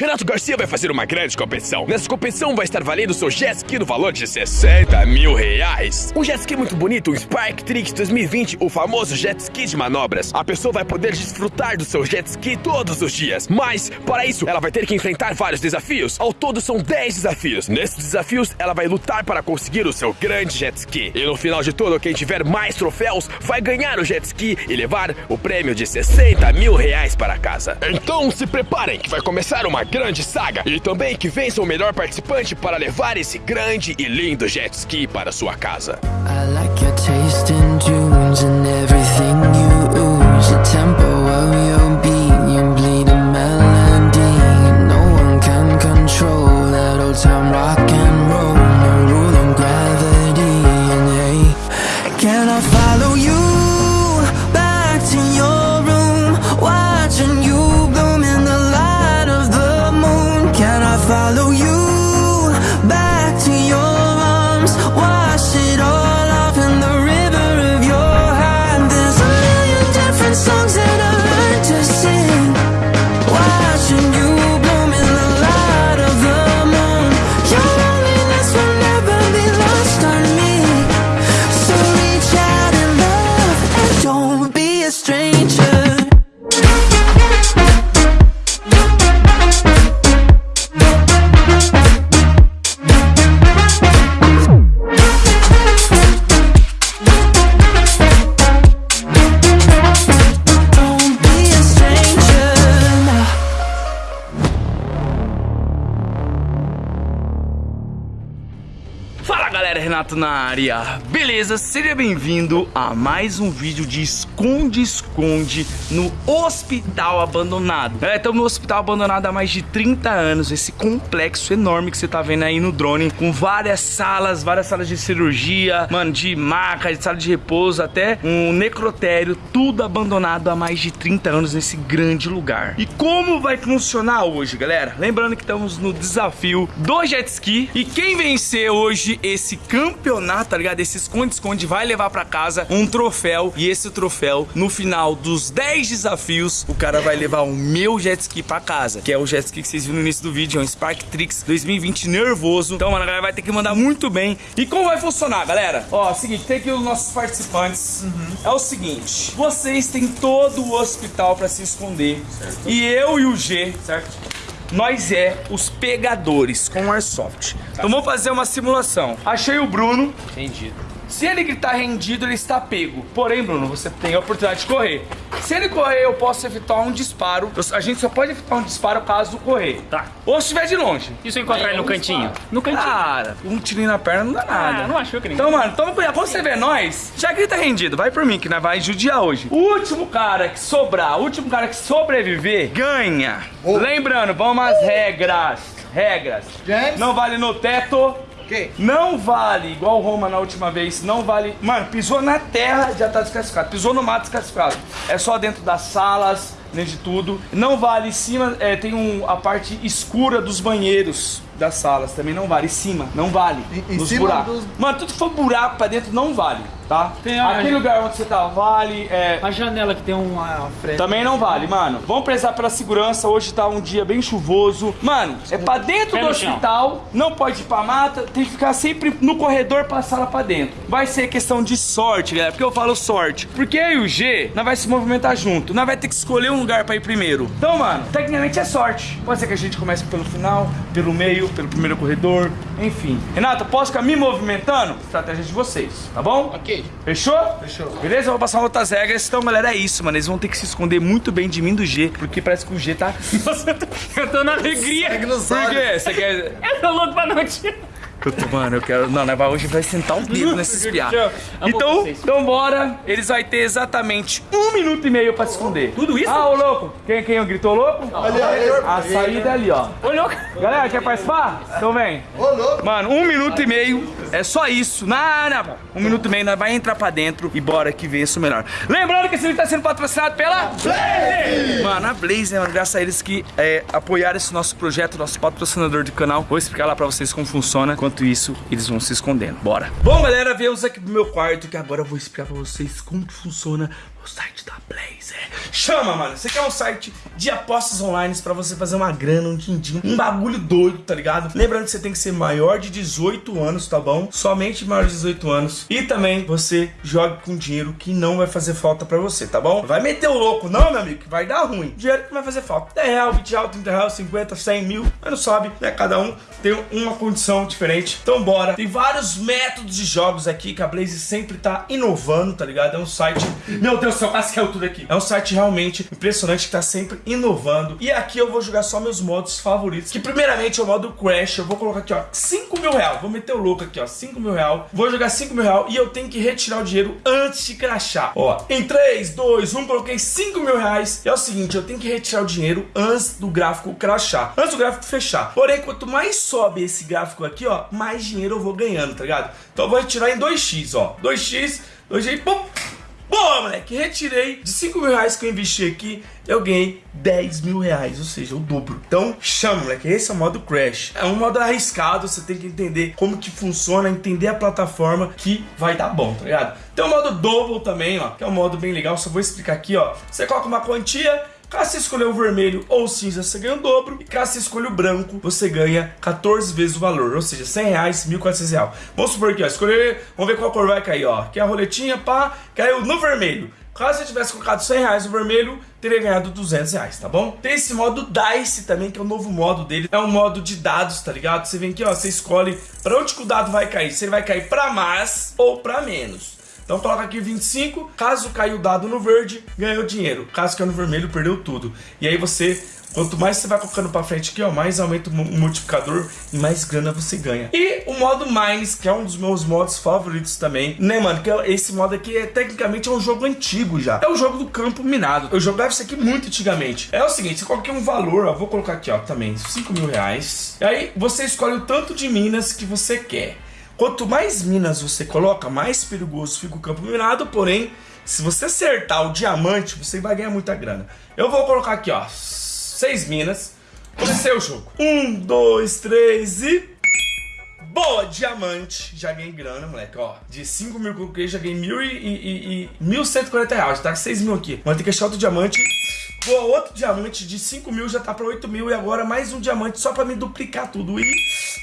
Renato Garcia vai fazer uma grande competição. Nessa competição vai estar valendo seu jet ski no valor de 60 mil reais. Um jet ski muito bonito, um Spark Trix 2020, o famoso jet ski de manobras. A pessoa vai poder desfrutar do seu jet ski todos os dias. Mas, para isso, ela vai ter que enfrentar vários desafios. Ao todo são 10 desafios. Nesses desafios, ela vai lutar para conseguir o seu grande jet ski. E no final de tudo, quem tiver mais troféus vai ganhar o jet ski e levar o prêmio de 60 mil reais para casa. Então se preparem que vai começar uma grande saga e também que vença o melhor participante para levar esse grande e lindo jet ski para sua casa. I like Renato na área, beleza? Seja bem-vindo a mais um vídeo de esconde-esconde no hospital abandonado. É, estamos no hospital abandonado há mais de 30 anos, esse complexo enorme que você tá vendo aí no drone, com várias salas, várias salas de cirurgia, mano, de maca, de sala de repouso, até um necrotério, tudo abandonado há mais de 30 anos nesse grande lugar. E como vai funcionar hoje, galera? Lembrando que estamos no desafio do jet ski e quem vencer hoje esse campeonato, tá ligado? Esse esconde-esconde vai levar pra casa um troféu e esse troféu, no final dos 10 desafios, o cara vai levar o meu jet ski pra casa, que é o jet ski que vocês viram no início do vídeo, é um Spark Trix 2020 nervoso. Então, mano, a galera vai ter que mandar muito bem. E como vai funcionar, galera? Ó, é o seguinte, tem aqui os nossos participantes. É o seguinte, vocês têm todo o hospital pra se esconder. E eu e o G, certo? Nós é os pegadores com Airsoft. Então vamos fazer uma simulação. Achei o Bruno. Entendido. Se ele gritar rendido, ele está pego. Porém, Bruno, você tem a oportunidade de correr. Se ele correr, eu posso efetuar um disparo. Eu- A gente só pode efetuar um disparo caso correr. Tá. Ou se estiver de longe. E se eu encontrar ele no cantinho? No cantinho. Cara, um tirinho na perna não dá nada. Ah, não achou que nem. Então, mano, toma cuidado. Quando você vê nós, já grita rendido. Vai por mim, que nós vai judiar hoje. O último cara que sobrar, o último cara que sobreviver, ganha. Lembrando, vamos às regras. Regras. James? Não vale no teto. Não vale, igual o Roma na última vez, não vale. Mano, pisou na terra, já tá desclassificado. Pisou no mato, desclassificado. É só dentro das salas, dentro de tudo. Não vale em cima, é, tem um, a parte escura dos banheiros das salas, também não vale. Em cima, não vale. Em- em nos buracos. dos- Mano, tudo que for buraco pra dentro não vale, tá? Tem a- Aquele lugar onde você tá, vale. É, A janela que tem uma frente. também não vale, mano. Vamos prezar pela segurança. Hoje tá um dia bem chuvoso. Mano, é pra dentro do hospital. Não pode ir pra mata. Tem que ficar sempre no corredor pra sala pra dentro. Vai ser questão de sorte, galera. Porque eu falo sorte. Porque eu e o G, nós vai se movimentar junto. Nós vai ter que escolher um lugar pra ir primeiro. Então, mano, tecnicamente é sorte. Pode ser que a gente comece pelo final, pelo meio, pelo primeiro corredor. Enfim. Renato, posso ficar me movimentando? Estratégia de vocês, tá bom? Ok. Fechou? Fechou. Beleza? Eu vou passar outras regras. Então, galera, é isso, mano. Eles vão ter que se esconder muito bem de mim e do G, porque parece que o G tá. Eu tô na alegria. Segue nos Por quê? Você quer. Eu tô louco pra não tirar. Eu tô, mano, eu quero. Não, né? Hoje vai sentar o dedo nesse espiar. Amo Então, vocês. então bora. Eles vão ter exatamente um minuto e meio pra se esconder. Tudo isso? Ah, ô louco. Quem, quem gritou louco? Ali, ali. A saída é ali, ó. Olhou. Galera, quer participar? Então vem. Ô, louco. Mano, um minuto e meio. É só isso. Nada. Um minuto e meio, nós vai entrar pra dentro e bora que vença o melhor. Lembrando que esse vídeo tá sendo patrocinado pela Blaze! Mano, a Blaze, né, mano? Graças a eles que é, apoiaram esse nosso projeto, nosso patrocinador de canal. Vou explicar lá pra vocês como funciona. Enquanto isso, eles vão se escondendo. Bora. Bom, galera, viemos aqui pro meu quarto que agora eu vou explicar pra vocês como que funciona O site da Blazer. Chama, mano. Você quer um site de apostas online pra você fazer uma grana, um din-din, um bagulho doido, tá ligado? Lembrando que você tem que ser maior de 18 anos, tá bom? Somente maior de 18 anos. E também você joga com dinheiro que não vai fazer falta pra você, tá bom? Vai meter o louco, não, meu amigo, que vai dar ruim. Dinheiro que vai fazer falta. 10 real, 20 real, 30 real, 50, 100 mil. Mas não sabe, né? Cada um tem uma condição diferente. Então bora. Tem vários métodos de jogos aqui que a Blaze sempre tá inovando, tá ligado? É um site... Meu Deus quase caiu tudo aqui. É um site realmente impressionante que tá sempre inovando. E aqui eu vou jogar só meus modos favoritos. Que primeiramente é o modo Crash. Eu vou colocar aqui, ó, 5 mil real. Vou meter o louco aqui, ó, 5 mil real. Vou jogar 5 mil real e eu tenho que retirar o dinheiro antes de crashar. Ó, em 3, 2, 1, coloquei 5 mil reais. E é o seguinte, eu tenho que retirar o dinheiro antes do gráfico crashar. Antes do gráfico fechar. Porém, quanto mais sobe esse gráfico aqui, ó, mais dinheiro eu vou ganhando, tá ligado? Então eu vou retirar em 2x, ó. 2x, 2x, pum. Boa, moleque, retirei de 5 mil reais que eu investi aqui, eu ganhei 10 mil reais, ou seja, o dobro. Então, chama, moleque, esse é o modo Crash. É um modo arriscado, você tem que entender como que funciona, entender a plataforma que vai dar bom, tá ligado? Tem o modo Double também, ó, que é um modo bem legal, só vou explicar aqui, ó. Você coloca uma quantia, Caso você escolher o vermelho ou o cinza, você ganha o dobro. E caso você escolha o branco, você ganha 14 vezes o valor. Ou seja, 100 reais, 1.400 reais. Vamos supor aqui, ó. Escolher, vamos ver qual cor vai cair, ó. Aqui a roletinha, pá, caiu no vermelho. Caso você tivesse colocado 100 reais no vermelho, teria ganhado 200 reais, tá bom? Tem esse modo DICE também, que é o novo modo dele. É um modo de dados, tá ligado? Você vem aqui, ó, você escolhe pra onde que o dado vai cair. Se ele vai cair pra mais ou pra menos. Então coloca aqui 25, caso caiu o dado no verde, ganhou dinheiro. Caso caiu no vermelho, perdeu tudo. E aí você, quanto mais você vai colocando pra frente aqui, ó, mais aumenta o multiplicador e mais grana você ganha. E o modo Mines, que é um dos meus modos favoritos também, né, mano? Que é esse modo aqui é tecnicamente é um jogo antigo já. É o jogo do campo minado. Eu jogava isso aqui muito antigamente. É o seguinte, você coloca um valor, ó, vou colocar aqui, ó, também, 5 mil reais. E aí você escolhe o tanto de minas que você quer. Quanto mais minas você coloca, mais perigoso fica o campo minado, porém, se você acertar o diamante, você vai ganhar muita grana. Eu vou colocar aqui, ó, seis minas. Comecei o jogo. Um, dois, três e... Boa, diamante. Já ganhei grana, moleque, ó. De 5 mil que eu já ganhei mil e, e, e, 1.140 reais. Tá com 6 mil aqui. Mas tem que achar outro diamante. Boa, outro diamante de 5 mil já tá pra 8 mil. E agora mais um diamante só pra me duplicar tudo. E...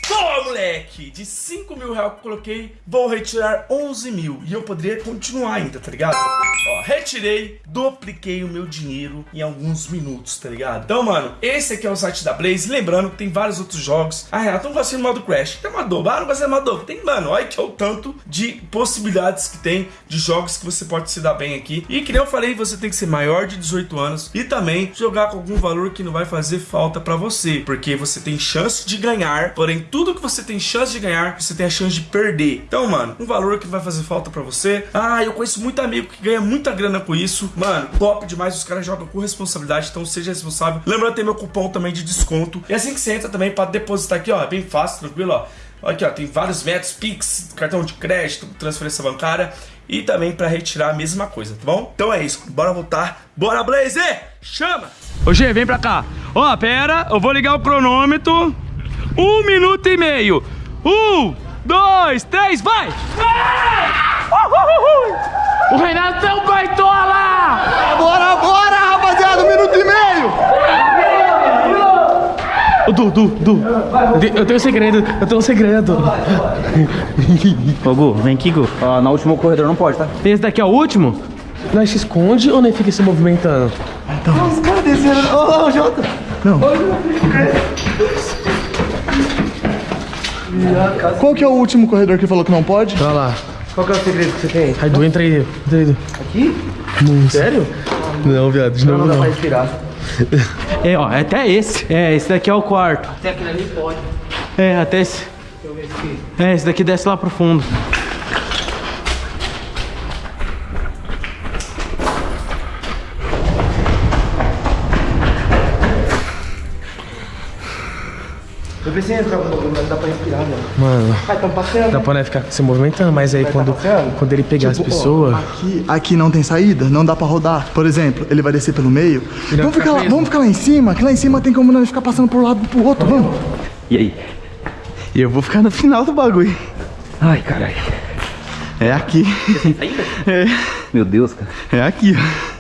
Boa, moleque! De 5 mil reais que eu coloquei, vou retirar 11 mil. E eu poderia continuar ainda, tá ligado? Ó, retirei, dupliquei o meu dinheiro em alguns minutos, tá ligado? Então, mano, esse aqui é o site da Blaze. Lembrando que tem vários outros jogos. Ah, Renato, não gostei do modo Crash. Tem uma dobra, ah, não gostei do modo. Tem, mano, olha que é o tanto de possibilidades que tem de jogos que você pode se dar bem aqui. E que nem eu falei, você tem que ser maior de 18 anos e também jogar com algum valor que não vai fazer falta pra você. Porque você tem chance de ganhar, porém tudo que você tem chance de ganhar, você tem a chance de perder. Então, mano, um valor que vai fazer falta pra você. Ah, eu conheço muito amigo que ganha muita grana com isso. Mano, top demais, os caras jogam com responsabilidade, então seja responsável. Lembrando, tem meu cupom também de desconto. E assim que você entra também para depositar aqui, ó, é bem fácil, tranquilo, ó. Aqui, ó, tem vários métodos, Pix, cartão de crédito, transferência bancária e também para retirar a mesma coisa, tá bom? Então é isso, bora voltar, bora Blazer, chama! Ô G, vem pra cá. Ó, pera, eu vou ligar o cronômetro. Um minuto e meio. Um, dois, três, vai! O Renato é um baitola! Bora, bora, rapaziada, um minuto e meio! Ô, Du, Du, Du. Eu te- Eu tenho um segredo, eu tenho um segredo. Ô Gu, vem aqui, Gu. Ó, na última corredor não pode, tá? Esse daqui é o último? Nós se esconde ou nós fica se movimentando? Os caras desceram. Ô, ô, Jota! Não. Qual que é o último corredor que falou que não pode? Vai lá. Qual que é o segredo que você tem? Aí, Du, entra aí. Entra aí, Du. Aqui? Sério? Não, viado, de novo Não dá pra não. respirar. É, ó, é até esse. É, esse daqui é o quarto. Até aquele ali pode. É, até esse. Deixa eu ver aqui. É, esse daqui desce lá pro fundo. Eu pensei em entrar com o bagulho, mas dá pra respirar, mano. Mano, Ah, tão passeando. dá pra nós ficar se movimentando, mas aí quando, passeando? quando ele pegar as Tipo, ó, pessoas. Aqui, aqui não tem saída, não dá pra rodar. Por exemplo, ele vai descer pelo meio. Vamos ficar ficar, lá, vamos ficar lá em cima, que lá em cima tem como nós ficar passando por um lado e pro outro, vamos. E aí? E eu vou ficar no final do bagulho. Ai, caralho. É aqui. Sem saída? É. Meu Deus, cara. É aqui, ó.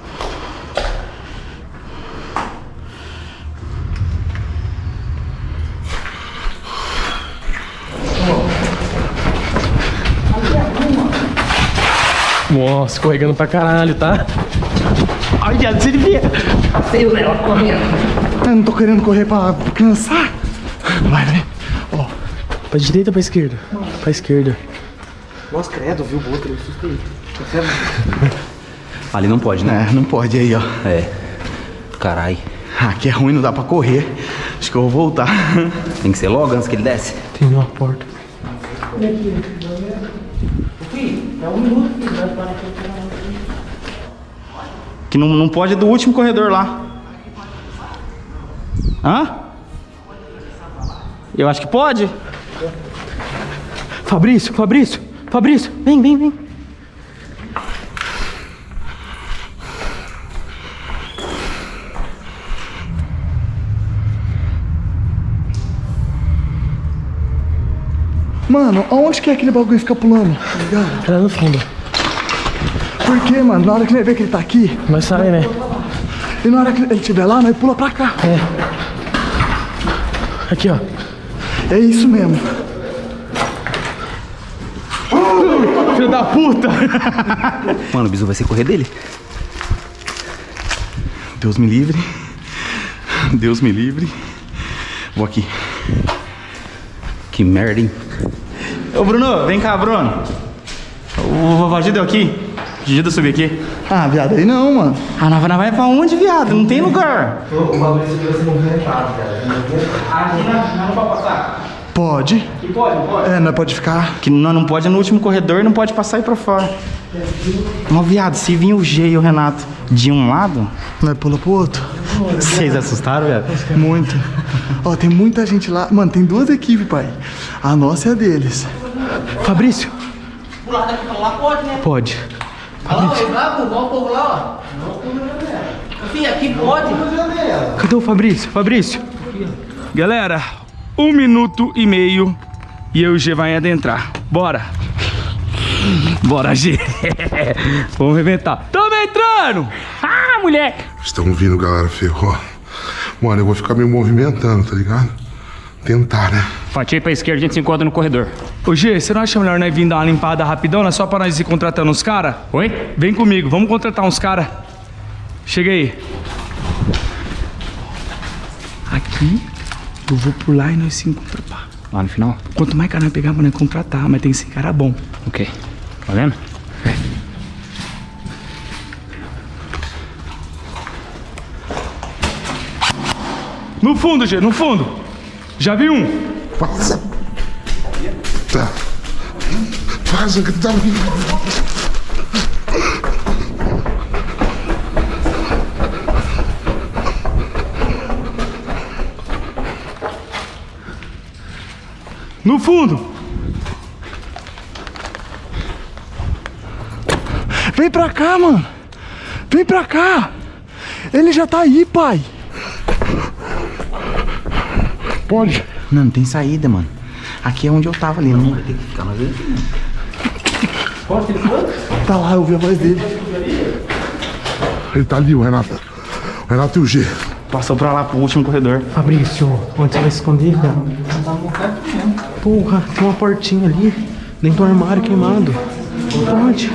Nossa, escorregando pra caralho, tá? Ai, viado, você devia. Eu não tô querendo correr pra cansar. Vai, vai. Ó, Pra direita ou pra esquerda? Pra esquerda. Ali não pode, né? é, não pode aí, ó. É. Carai. Aqui é ruim, não dá pra correr. Acho que eu vou voltar. Tem que ser logo antes que ele desce. Tem uma porta. Que não, não pode é do último corredor lá. Hã? Eu acho que pode. Fabrício, Fabrício, Fabrício, vem, vem, vem. Mano, aonde que é aquele bagulho ficar pulando? Tá ligado? Tá lá no fundo. Por quê, mano? Na hora que ele vê que ele tá aqui, Vai sair, né? e na hora que ele estiver lá, nós pula pra cá. Aqui, ó. É isso mesmo. Filho da puta! Mano, o bisu vai ser correr dele. Deus me livre. Deus me livre. Vou aqui. Que merda, hein? Ô Bruno, vem cá, Bruno. O Vovó deu aqui. Gida subir aqui. Ah, viado, aí não, mano. Ah, nós nós vai pra onde, viado? Não tem lugar. Pode. Pode, pode. É, nós pode ficar. Que nós não pode no último corredor e não pode passar aí pra fora. Ó, viado, se vir o G e o Renato de um lado, Nós pula pro outro. Vocês assustaram, viado? Muito. Ó, tem muita gente lá. Mano, tem duas equipes, pai. A nossa e a deles. Fabrício. Pular daqui pra lá pode, né? Pode. Fih, aqui pode. Cadê o Fabrício? Fabrício. Galera, um minuto e meio e eu e o G vai adentrar. Bora. Bora, G. Vamos arrebentar. Tamo entrando! Ah, moleque! Estão vindo, galera. Ferrou. Mano, eu vou ficar me movimentando, tá ligado? Tentar, né? Fatia pra esquerda, a gente se encontra no corredor. Ô G, você não acha melhor nós vir dar uma limpada rapidão, né? Só pra nós ir contratando uns caras? Oi? Vem comigo, vamos contratar uns caras. Chega aí. Aqui, eu vou por lá e nós se encontramos. pá. Lá no final? Quanto mais cara nós pegar, pra nós contratar, mas tem que ser cara bom. Ok. Tá vendo? No fundo, G, no fundo. Já vi um. Vaza. Tá. Vaza que tá No fundo. Vem pra cá, mano. Vem pra cá. Ele já tá aí, pai. Pode. Não, não tem saída, mano. Aqui é onde eu tava ali. Não vai ter que ficar mais Tá lá, eu ouvi a voz dele. Ele tá ali, o Renato. O Renato e o G. Passou pra lá pro último corredor. Fabrício, onde você vai esconder, cara? Porra, tem uma portinha ali. Dentro do armário queimado. Onde?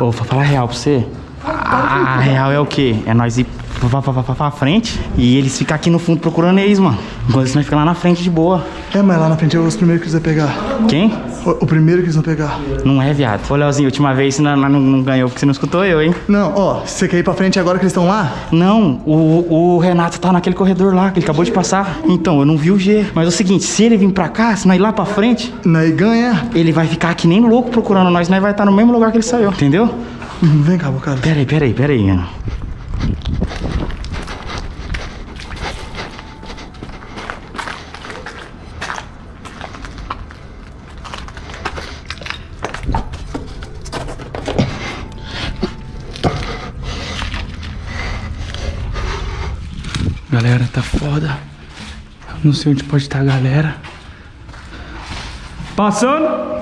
Ô, vou falar a real pra você. A, a real é o quê? É nós ir pra, pra, pra, pra frente e eles ficam aqui no fundo procurando eles, mano. Enquanto isso nós ficamos lá na frente de boa. É, mas lá na frente é os primeiros que eles vão pegar. Quem? O, o primeiro que eles vão pegar. Não é, viado. Ô, Leozinho, última vez você não, não, não ganhou porque você não escutou eu, hein? Não, ó, você quer ir pra frente agora que eles estão lá? Não, o, o Renato tá naquele corredor lá, que ele acabou de passar. Então, eu não vi o G. Mas é o seguinte, se ele vir pra cá, se nós ir lá pra frente, Nós ganha. ele vai ficar aqui nem louco procurando nós, nós vai estar no mesmo lugar que ele saiu, entendeu? Hum, Vem cá, cara. Pera aí, pera aí, foda. Eu não sei onde pode estar a galera. Passando.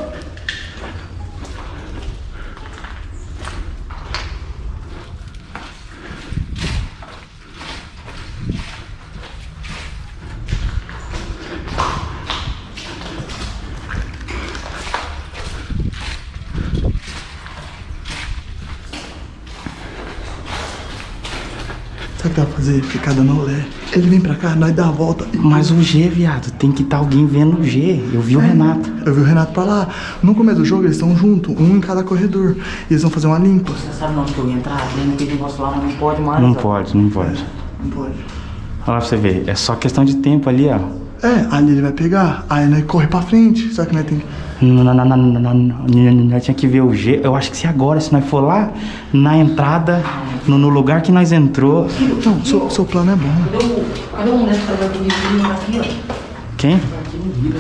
Será que dá pra fazer picada no lé? Ele vem pra cá, nós dá a volta. Mas o G, viado, tem que estar alguém vendo o G. Eu vi o Renato. Eu vi o Renato pra lá. No começo do jogo, eles estão juntos, um em cada corredor. E eles vão fazer uma limpa. Você sabe onde que eu ia entrar? Dentro daquele negócio lá, mas não pode mais. Não pode, não pode. Não pode. Olha lá pra você ver, é só questão de tempo ali, ó. É, ali ele vai pegar, aí nós corre pra frente. Só que nós tem que. Nós tinha que ver o G. Eu acho que se agora, se nós for lá na entrada, no, no lugar que nós entrou. Não, seu, seu plano é bom. Cadê o moleque que aqui, ó? Quem?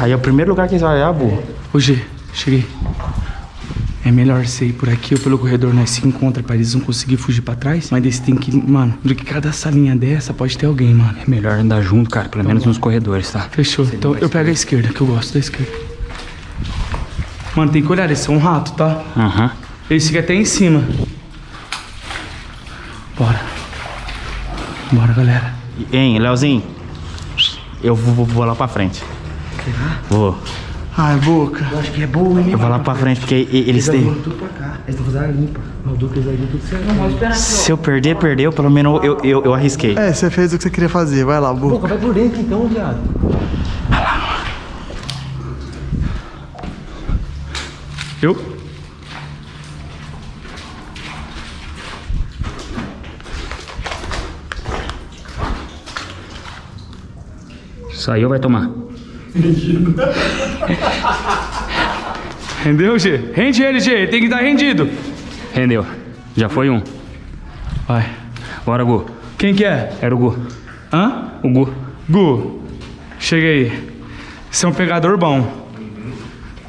Aí é o primeiro lugar que eles vão olhar, burro. Ô G, cheguei. É melhor você ir por aqui ou pelo corredor, nós se encontra pra eles não conseguir fugir pra trás. Mas você tem que. Mano, do que cada salinha dessa pode ter alguém, mano. É melhor andar junto, cara, pelo menos nos corredores, tá? Fechou. Então eu pego a esquerda, que eu gosto da esquerda. Mano, tem que olhar, eles são um rato, tá? Aham. Eles ficam até em cima. Bora. Bora, galera. Hein, Leozinho? Eu vou, vou- vou lá pra frente. Vou. Ai, boca. Eu acho que é boa, hein? Eu vou lá pra frente, porque eles têm. tudo pra cá. Eles estão fazendo a limpa. Malduca, eles ajudam tudo certo. Não, pode esperar Se eu perder, perdeu. Pelo menos eu, eu, eu arrisquei. É, você fez o que você queria fazer. Vai lá, boca. Pô, vai por dentro então, viado. Eu? Saiu, vai tomar. Rendeu, G? Rende ele, G. Tem que estar rendido. Rendeu. Já foi um. Vai. Bora, Gu. Quem que é? Era o Gu. Hã? O Gu. Gu, chega aí. Você é um pegador bom.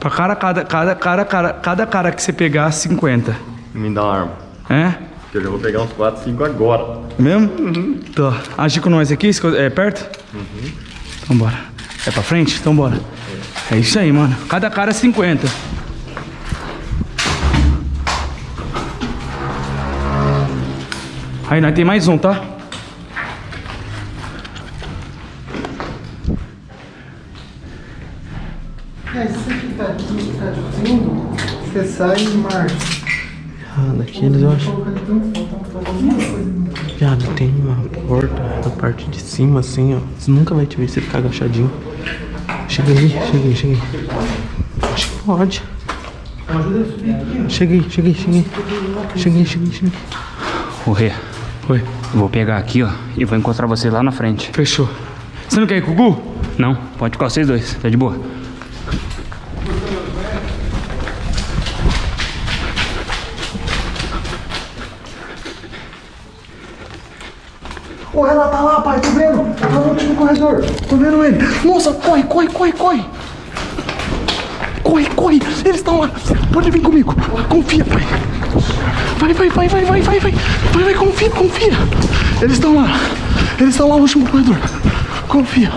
Pra cada, cada, cada, cada, cada, cada cara que você pegar, 50. Me dá uma arma. É? Que eu já vou pegar uns 4, 5 agora. Mesmo? Tá. Agir com nós aqui? É perto? Então bora. É pra frente? Então bora. É isso aí, mano. Cada cara é 50. Aí, nós tem mais um, tá? É, se aqui, ficar discutindo, você sai e marca. Ah, daqueles eu acho. Viado, tem uma porta na parte de cima, assim, ó. Você nunca vai te ver se ficar agachadinho. Chega aí, chega aí, chega aí. Acho que pode. Chega aí, chega aí, chega aí. Chega aí, chega aí, chega aí. O Rê. Oi. Vou pegar aqui, ó, e vou encontrar você lá na frente. Fechou. Você não quer ir com o Gu? Não, pode ficar vocês dois, tá de boa. O Renato tá lá, pai, tô vendo. Tá no último corredor. Tô vendo ele. Nossa, corre, corre, corre, corre. Corre, corre. Eles estão lá. Pode vir comigo. Confia, pai. Vai, vai, vai, vai, vai, vai, vai. Vai, vai, confia, confia. Eles estão lá. Eles estão lá no último corredor. Confia.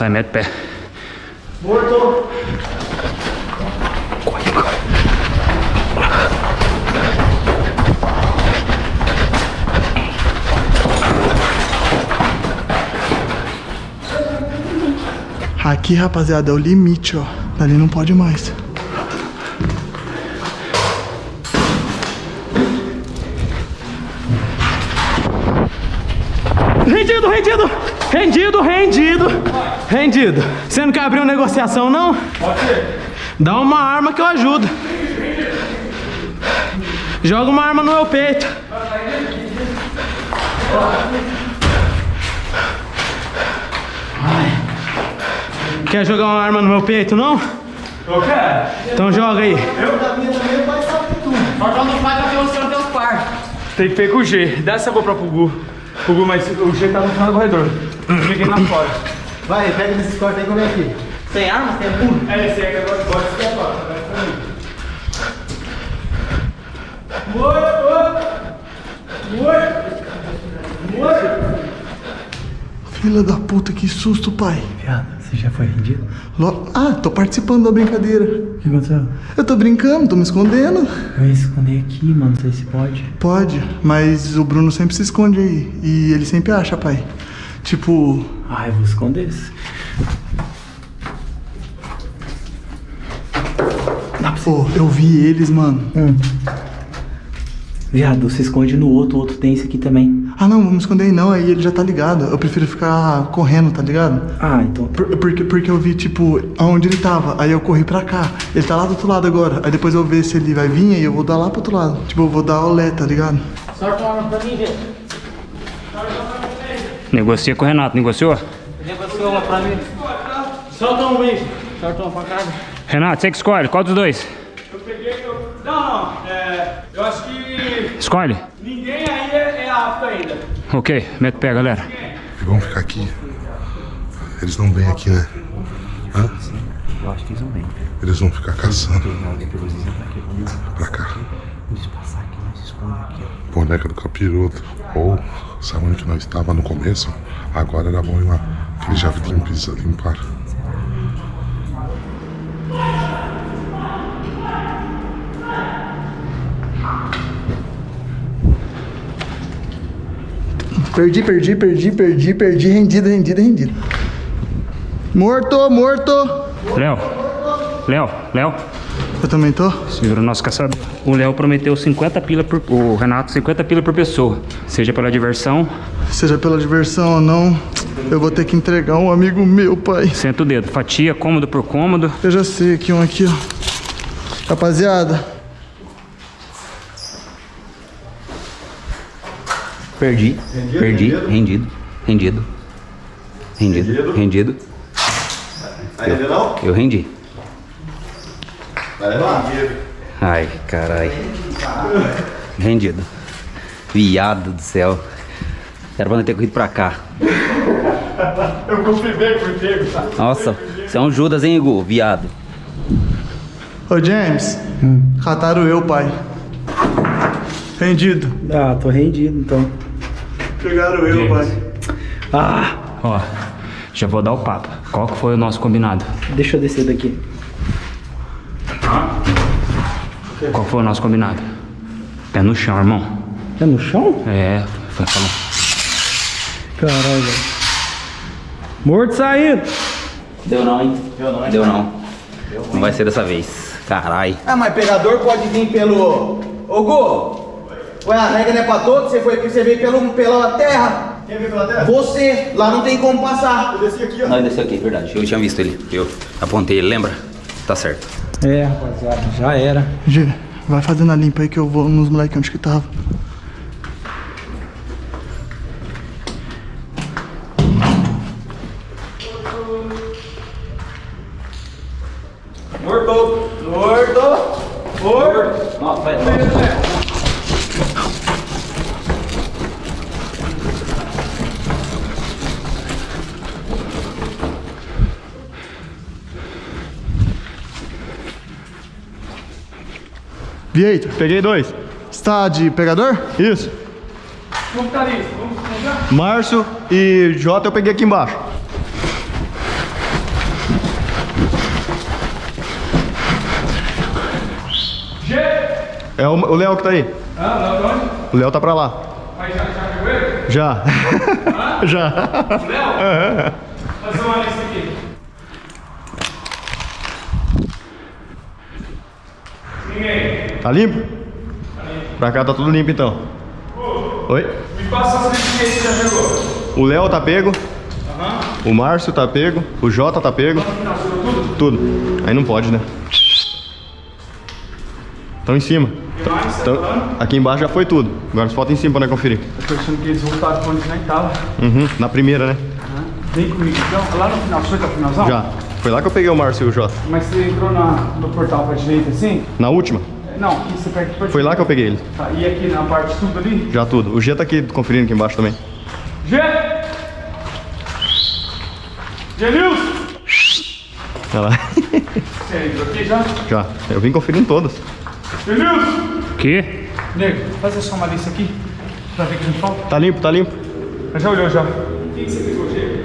Sai, mete pé. Aqui, rapaziada, é o limite, ó. Dali não pode mais. Rendido, rendido! Rendido, rendido! Rendido. Você não quer abrir uma negociação, não? Pode ser. Dá uma arma que eu ajudo. Joga uma arma no meu peito. Ai. Quer jogar uma arma no meu peito, não? Eu quero. Então joga aí. Tem que ver com o G. Dá essa GoPro pro Gu. Pro Gu, mas o G tá no final do corredor. Fiquei lá fora. Vai, pega nesses cortes aí que eu venho aqui. Sem arma? Sem punho? É, esse aí que agora pode escapar. Oi, oi. Oi. Oi. Filha da puta, que susto, pai. Viado, você já foi rendido? Lo- Ah, tô participando da brincadeira. O que aconteceu? Eu tô brincando, tô me escondendo. Eu ia esconder aqui, mano, não sei se pode. Pode, mas o Bruno sempre se esconde aí. E ele sempre acha, pai. Tipo, Ah, eu vou esconder esse. pô, eu vi eles, mano. Viado, você esconde no outro, o outro tem esse aqui também. Ah, não, vamos esconder aí não, aí ele já tá ligado. Eu prefiro ficar correndo, tá ligado? Ah, então. Por- porque, porque eu vi, tipo, aonde ele tava. Aí eu corri pra cá. Ele tá lá do outro lado agora. Aí depois eu ver se ele vai vir e eu vou dar lá pro outro lado. Tipo, eu vou dar olé, tá ligado? Negocia com o Renato, negociou? Negociou uma pra mim. Solta um beijo. Solta uma facada. Renato, você que escolhe, qual dos dois? Eu peguei. Eu... Não, não. É, eu acho que Escolhe. ninguém aí é, é apto ainda. Ok, mete o pé, galera. Vamos ficar aqui. Eles não vêm aqui, né? Hã? Eu acho que eles não vêm. Eles vão ficar caçando. Pra cá. Eles passar aqui, nós se escondemos aqui, ó. Boneca do capiroto. Ou, sabe onde que nós estava no começo? Agora era bom ir lá. Que já limpis- limparam. Perdi, perdi, perdi, perdi, perdi. Rendido, rendido, rendido. Morto, morto. Léo, Léo, Léo, Eu também tô? você virou nosso caçador. O Léo prometeu 50 pila por. O Renato, 50 pila por pessoa. Seja pela diversão, Seja pela diversão ou não, eu vou ter que entregar um amigo meu, pai. senta o dedo. Fatia, cômodo por cômodo. Eu já sei aqui um aqui, ó. Rapaziada, Perdi. Perdi. Rendido. Rendido. Rendido. Rendido. Aí, ainda não? Eu rendi. Vai lá. Ai, carai. Rendido. Viado do céu. Era pra não ter corrido pra cá. Eu confirmei por tempo, tá? Nossa, você é um Judas, hein, Igor? Viado. ô James, cataram eu, pai. Rendido. Ah, tô rendido então. Pegaram eu, pai. Ah, Ó, já vou dar o papo. Qual que foi o nosso combinado? deixa eu descer daqui. Qual foi o nosso combinado? Pé no chão, irmão. É no chão? É, foi falando. Caralho, velho. Morto saindo. Deu não, hein? Deu não, Deu não. Não vai ser dessa vez. Carai. Ah, mas pegador pode vir pelo. Ô, Gu! Ué, a regra não é pra todos? Você, foi, você veio pelo, pela terra? Quem veio pela terra? Você! Lá não tem como passar. Eu desci aqui, ó. Não, ele desceu aqui, verdade. Eu tinha visto ele. Eu apontei ele, lembra? Tá certo. É, rapaziada, já era. G, vai fazendo a limpa aí que eu vou nos moleques onde que tava. Morto! Morto! Morto! Nossa, vai, Peguei dois. está de pegador? Isso. Vamos já. Márcio e Jota eu peguei aqui embaixo. G! É o o Léo que tá aí. Ah, não, não, onde? O Léo tá pra lá. Mas já, já pegou ele? Já. Já. Léo? Fazer uma lista aqui. Ninguém. Tá limpo? Pra cá tá tudo limpo então. Oi? Me passa as que já pegou. O Léo tá pego. O Márcio tá pego. O Jota tá pego. Tudo. Aí não pode, né? Estão em cima. Tão- aqui embaixo já foi tudo. Agora só falta em cima pra nós conferir. Eu tô achando que eles voltaram pra onde nós tava. Uhum. Na primeira, né? Vem comigo então. Lá no final, foi o finalzão? Já. Foi lá que eu peguei o Márcio e o Jota. Mas você entrou na, no portal pra direita assim? Na última? Não, aqui você pega aqui pra Foi lá que eu peguei ele. Tá, e aqui na parte tudo ali? Já tudo. O G tá aqui conferindo aqui embaixo também. G! Genilson! Olha lá. Você entrou aqui já? Já. Eu vim conferindo todas. Genilson! Que? Nego, faz só uma lista aqui. Pra ver o que a gente falta. Tá limpo, tá limpo. Já olhou já. O que, você pegou, G?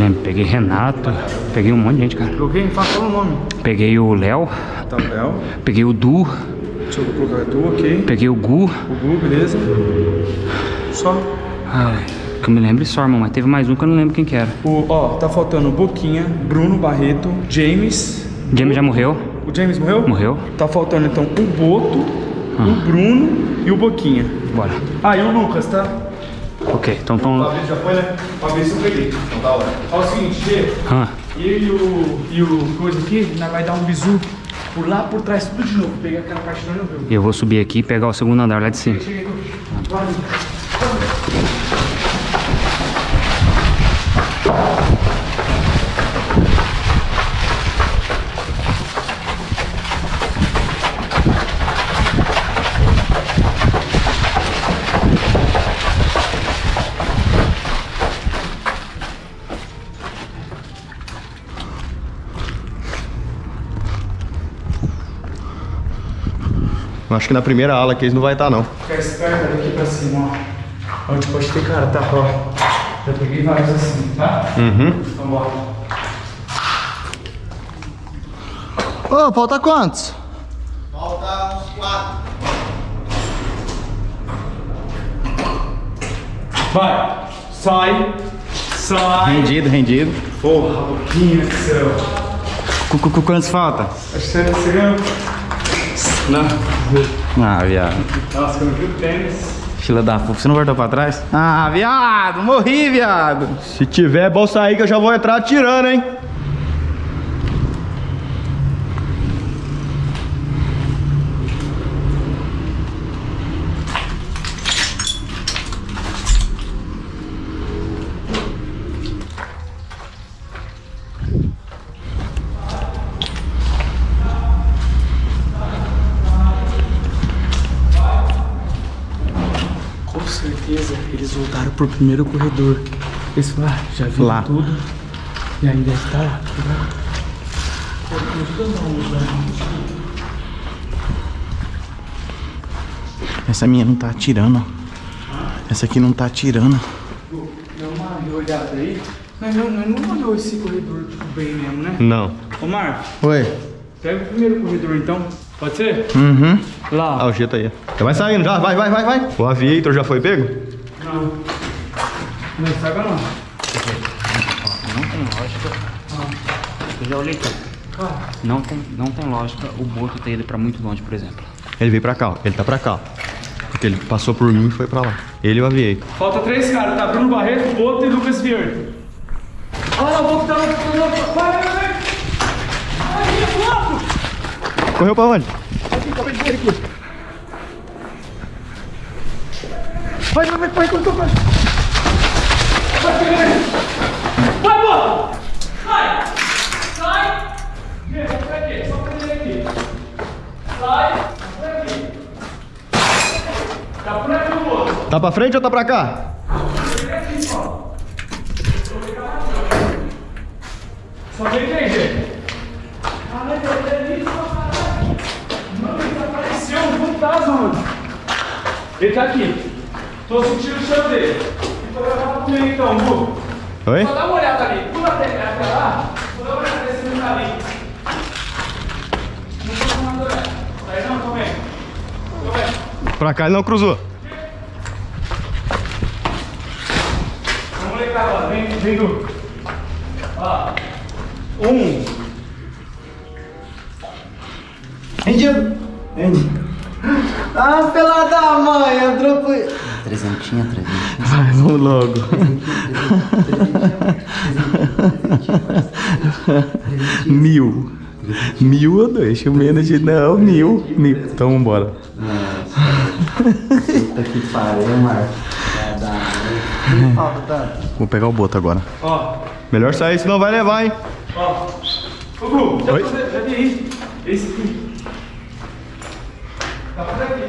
lembro. Peguei Renato, peguei um monte de gente, cara. Fala, fala o nome. Peguei o Léo, Tá, Léo. peguei o Du, Deixa eu colocar tu, ok. peguei o Gu. O Gu, beleza. Só. Ai, que eu me lembro só, irmão, mas teve mais um que eu não lembro quem que era. O, ó, tá faltando Boquinha, Bruno Barreto, James. James já morreu? O James morreu? Morreu. Tá faltando então o Boto, o Bruno e o Boquinha. Bora. Ah, e o Lucas, tá? Ok, então tão. já foi, né? Fabrício eu peguei. Então da hora. Ó, o seguinte, Gê. Ah, Eu e o, e o coisa aqui, nós vai dar um bizu por lá, por trás, tudo de novo. Pegar aquela parte não viu. eu vou subir aqui e pegar o segundo andar lá de cima. Cheguei aqui. Que na primeira ala aqui eles não vai estar, não. Ficar esperto daqui pra cima, ó. Onde pode ter cara, tá? Ó. Já peguei vários assim, tá? Uhum. Então bora. Ô, falta quantos? Falta uns quatro. Vai. Sai. Sai. Rendido, rendido. Porra, Boquinha do céu. Quantos falta? Acho que você, você ganhou. Não. Ah, viado. Nossa, eu vi o tênis. Fila da puta, você não voltou pra trás? Ah, viado, morri, viado. Se tiver, é bom sair que eu já vou entrar atirando, hein? Com certeza eles voltaram pro primeiro corredor. Eles falaram, ah, já viram Lá. tudo. E aí deve estar lá. tá Essa minha não tá atirando. Essa aqui não tá atirando. Dá uma olhada aí. Mas não, não, não olhou esse corredor bem mesmo, né? Não. Ô Marco, Oi. pega o primeiro corredor então. Pode ser? Uhum. Lá. Ah, o jeito aí. Já vai saindo, já. Vai, vai, vai, vai. O aviator já foi pego? Não. Não estraga não. Não tem lógica. Eu já olhei tudo. Não tem, não tem lógica o Boto ter ido pra muito longe, por exemplo. Ele veio pra cá, ó. Ele tá pra cá. Porque ele passou por mim e foi pra lá. Ele e o aviator. Falta três caras, tá? Bruno Barreto, Boto e Lucas Vieira. Olha lá, o Boto tá lá. Vai, vai, vai. Aí, Boto! Correu pra onde? Vai, vai, vai, vai, vai, vai. Vai, vai, vai. Vai, Boto! Tá pra frente ou tá pra cá? Só vem três, gente. Caralho, é isso, caralho. Mano, ele desapareceu, um fantasma, mano. Ele tá aqui. Tô sentindo o cheiro dele. Então, Bu. Oi? Só dá uma olhada ali. Pula até lá. Vou dar uma olhada nesse menino ali. Não tô tomando olhada. Tá aí não? Tô vendo. Tô vendo. Pra cá ele não cruzou. Vamos lá. Vem, vem, Du. Ó. Um. Rendido. Rendido. Ah, pela da mãe, entrou por... Trezentinha, trezentinha. Vai, vamos logo. mil. Mil ou dois? O menos de. Não, mil. Mil. Então vambora. Puta que pariu, Marcos. Vou pegar o boto agora. Ó. Melhor sair, senão vai levar, hein? Ó. Ô, Gu, já, Oi? tô- já vi aí. Esse aqui. Tá por aqui,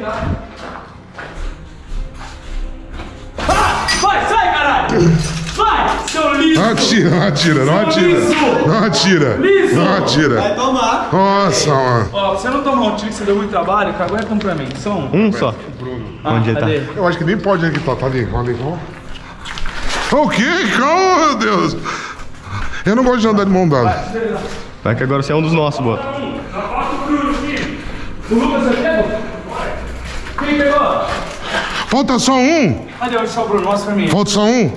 Vai, seu liso! Não atira, não atira, não atira. Liso! Não atira. Liso! Não atira. tomar. Nossa, mano. Ó, você não tomar um tiro que você deu muito trabalho, cagueta um pra mim. Só um. Um só. Ah, Onde ele tá? Eu acho que nem pode aqui, tá, tá ali, tá ali, calma. O quê? Calma, meu Deus. Eu não gosto de andar de mão dada. Vai que agora você é um dos nossos, Boto. O Lucas já pegou? Quem pegou? Falta só um? Cadê o só o Bruno? Mostra pra mim. Falta só um?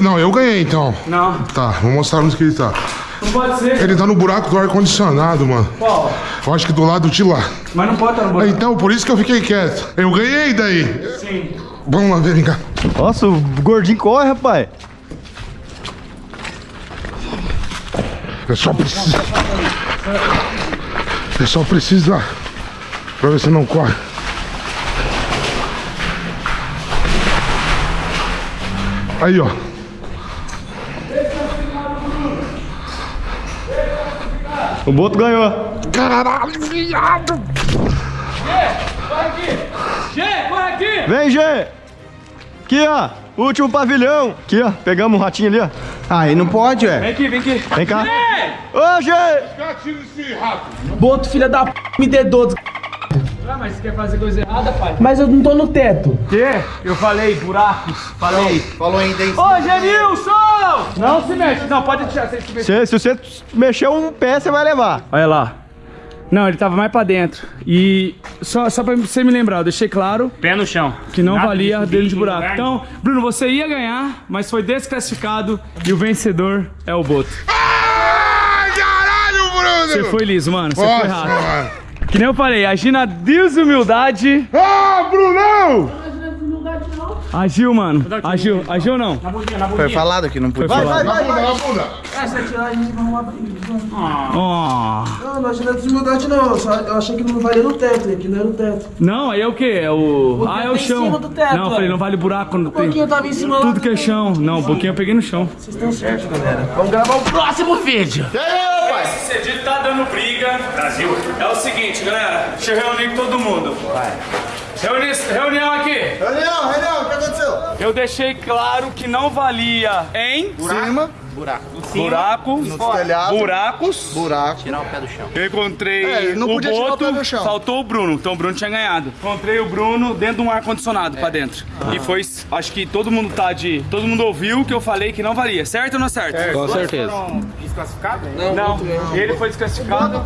Não, eu ganhei então. Não. Tá, vou mostrar onde que ele tá. Não pode ser. Ele tá no buraco do ar-condicionado, mano. Qual? Eu acho que do lado de lá. Mas não pode estar no buraco. Então, por isso que eu fiquei quieto. Eu ganhei daí. Sim. Vamos lá ver, vem cá. Nossa, o gordinho corre, rapaz. Eu só preciso. Eu só preciso lá. Pra ver se não corre. Aí, ó. O Boto ganhou. Caralho, viado! Corre aqui! Gê, corre aqui! Vem, Gê. Aqui, ó. Último pavilhão. Aqui, ó. Pegamos um ratinho ali, ó. Aí não pode, Vem ué. aqui, vem aqui. Vem cá. Gê! Ô, Gê. Boto, filha da p, me dedou. des- Ah, mas você quer fazer coisa errada, pai? Mas eu não tô no teto. Quê? Eu falei, buracos. Falei. Falou ainda aí. Ô, Genilson! Não se mexe. Não, pode tirar. Você se mexe. Se, se você mexer um pé, você vai levar. Olha lá. Não, ele tava mais pra dentro. E só, só pra você me lembrar, eu deixei claro Pé no chão. que não Nada valia dentro de em buraco. lugar Então, Bruno, você ia ganhar, mas foi desclassificado e o vencedor é o Boto. Ai, caralho, Bruno! Você foi liso, mano. Você foi Nossa, rápido. mano. Que nem eu falei, agir na desumildade. Ah, Brunão! Agiu, mano. Agiu. Agiu ou não? Foi falado que não podia. falado. Na bunda, na bunda. Ó. Não, não achei nada de desumildade não. Eu, só, eu achei que não valia no teto, e aqui não era o teto. Não, aí é o quê? É o. ah, é o teto em chão. cima do teto, não, eu falei, não vale buraco quando Um pouquinho tem. tava em cima lá. Tudo que é chão. Não, um pouquinho eu peguei no chão. Vocês estão certos, galera. Vamos gravar o próximo vídeo. Esse cedido tá dando briga. Brasil. É o seguinte, galera. Deixa eu reunir com todo mundo. Vai. Reuni reunião aqui. Reunião, reunião, o que aconteceu? Eu deixei claro que não valia em Cima, buraco, telhado. buracos. buraco. Eu encontrei É, não o podia tirar o Boto, pé chão. faltou o Bruno, então o Bruno tinha ganhado. Encontrei o Bruno dentro de um ar-condicionado pra dentro. E foi, acho que todo mundo tá de... Todo mundo ouviu que eu falei que não valia, certo ou não é certo? Com certeza. Não, ele foi desclassificado.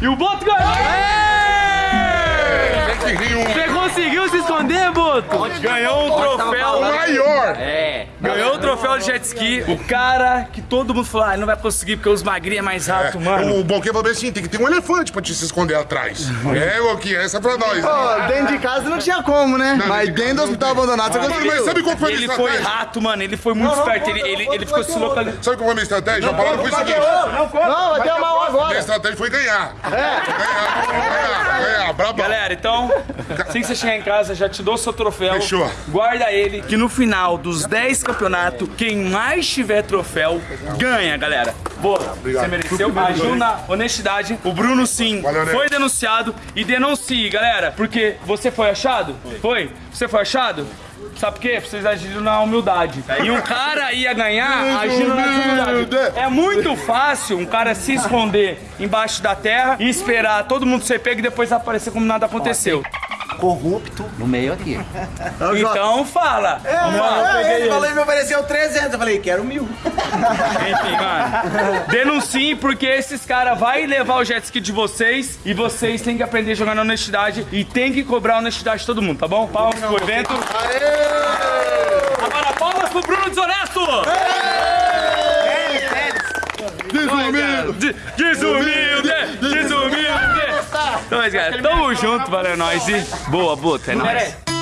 E o Boto ganhou! Você conseguiu se esconder, Boto? Ganhou um troféu. Maior! Ganhou o troféu de jet ski. O cara que todo mundo falou, ah, ele não vai conseguir porque os magrinhos é mais alto, mano. O Bonquê falou assim: tem que ter um elefante pra te se esconder atrás. é, Goki, essa é pra nós. Ó, dentro de casa não tinha como, né? Não, Mas dentro de dentro do hospital abandonado você mas conseguiu. sabe qual foi a minha Ele foi rato, mano. Ele foi muito esperto. Ele, ele, ele ficou se localizando. Sabe qual foi a minha estratégia? A palavra foi o seguinte: Não, vai ter uma minha agora. estratégia foi ganhar. Ganhar, ganhar, ganhar, braba. Galera, então, assim que você chegar em casa, já te dou seu troféu. Fechou. Guarda ele, que no final dos 10 campeonatos, quem mais tiver troféu, ganha, galera. Boa, você mereceu. Agiu na honestidade. O Bruno, sim, Valeu, né? foi denunciado. E denuncie, galera, porque você foi achado? Foi? Você foi achado? Sabe por quê? Vocês agiram na humildade. E um cara ia ganhar agindo na desumildade. É muito fácil um cara se esconder embaixo da terra e esperar todo mundo ser pego e depois aparecer como nada aconteceu. Corrupto no meio aqui. Então fala. Vamos lá. É, ele falou e me ofereceu 300. Eu falei, quero mil. Enfim, mano. Denunciem porque esses caras vão levar o jet ski de vocês e vocês têm que aprender a jogar na honestidade e tem que cobrar a honestidade de todo mundo, tá bom? Palmas pro evento. Agora palmas pro Bruno Desonesto! Desumilde! Desumilde! Desumilde! Então, mas, galera, tamo junto, valeu nós e boa, boa, é nóis.